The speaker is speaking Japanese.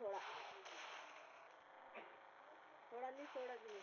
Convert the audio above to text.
soda soda नाही सोडा तुम्ही